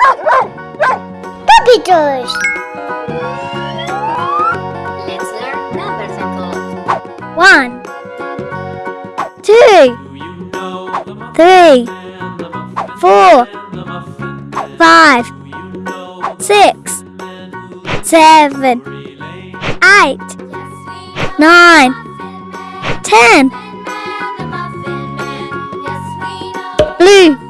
Puppy toys! Let's learn numbers and code. One, two, three, four, five, six, seven, eight, nine, ten. Blue.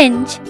orange.